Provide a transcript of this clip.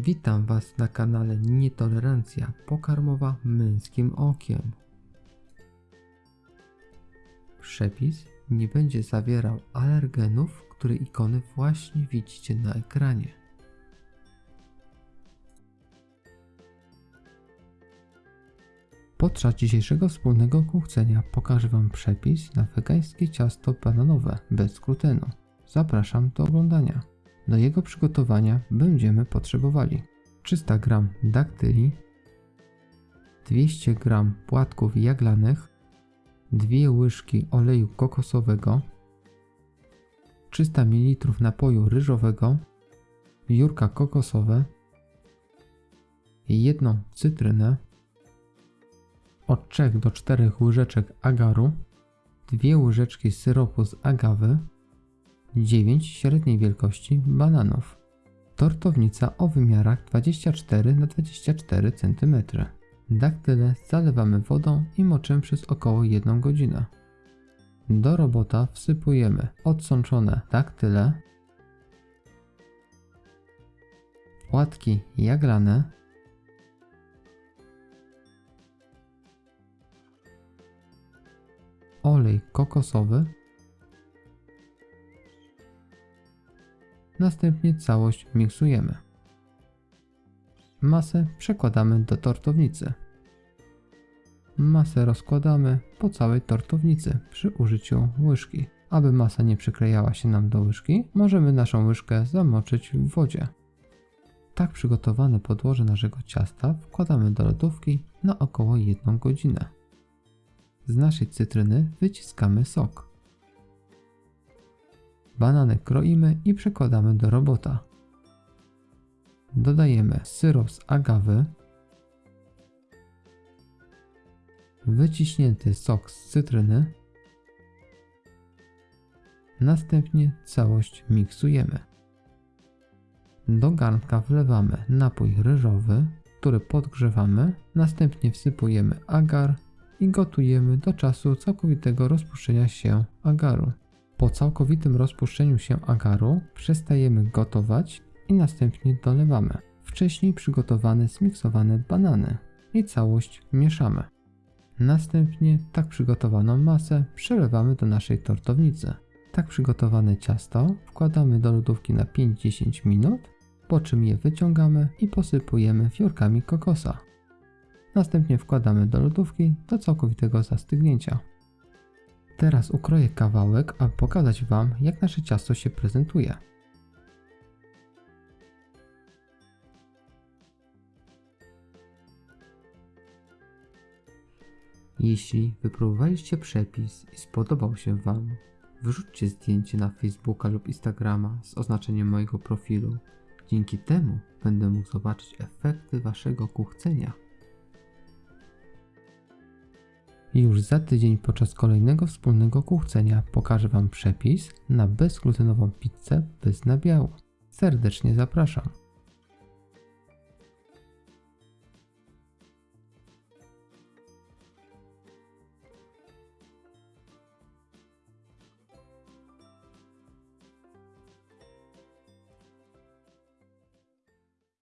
Witam Was na kanale Nietolerancja pokarmowa męskim okiem. Przepis nie będzie zawierał alergenów, które ikony właśnie widzicie na ekranie. Podczas dzisiejszego wspólnego kuchcenia pokażę Wam przepis na wegańskie ciasto bananowe bez glutenu. Zapraszam do oglądania. Do jego przygotowania będziemy potrzebowali 300 g daktyli, 200 g płatków jaglanych, 2 łyżki oleju kokosowego, 300 ml napoju ryżowego, biurka kokosowe, jedną cytrynę, od 3 do 4 łyżeczek agaru, 2 łyżeczki syropu z agawy, 9 średniej wielkości bananów. Tortownica o wymiarach 24 na 24 cm. Daktyle zalewamy wodą i moczymy przez około 1 godzinę. Do robota wsypujemy odsączone daktyle, płatki jaglane, olej kokosowy, Następnie całość miksujemy. Masę przekładamy do tortownicy. Masę rozkładamy po całej tortownicy przy użyciu łyżki. Aby masa nie przyklejała się nam do łyżki, możemy naszą łyżkę zamoczyć w wodzie. Tak przygotowane podłoże naszego ciasta wkładamy do lodówki na około 1 godzinę. Z naszej cytryny wyciskamy sok. Banany kroimy i przekładamy do robota. Dodajemy syrop z agawy, wyciśnięty sok z cytryny, następnie całość miksujemy. Do garnka wlewamy napój ryżowy, który podgrzewamy, następnie wsypujemy agar i gotujemy do czasu całkowitego rozpuszczenia się agaru. Po całkowitym rozpuszczeniu się agaru przestajemy gotować i następnie dolewamy wcześniej przygotowane zmiksowane banany i całość mieszamy. Następnie tak przygotowaną masę przelewamy do naszej tortownicy. Tak przygotowane ciasto wkładamy do lodówki na 5-10 minut, po czym je wyciągamy i posypujemy fiorkami kokosa. Następnie wkładamy do lodówki do całkowitego zastygnięcia. Teraz ukroję kawałek, aby pokazać Wam, jak nasze ciasto się prezentuje. Jeśli wypróbowaliście przepis i spodobał się Wam, wyrzućcie zdjęcie na Facebooka lub Instagrama z oznaczeniem mojego profilu. Dzięki temu będę mógł zobaczyć efekty Waszego kuchcenia. I już za tydzień podczas kolejnego wspólnego kuchcenia pokażę Wam przepis na bezglutenową pizzę bez nabiału. Serdecznie zapraszam.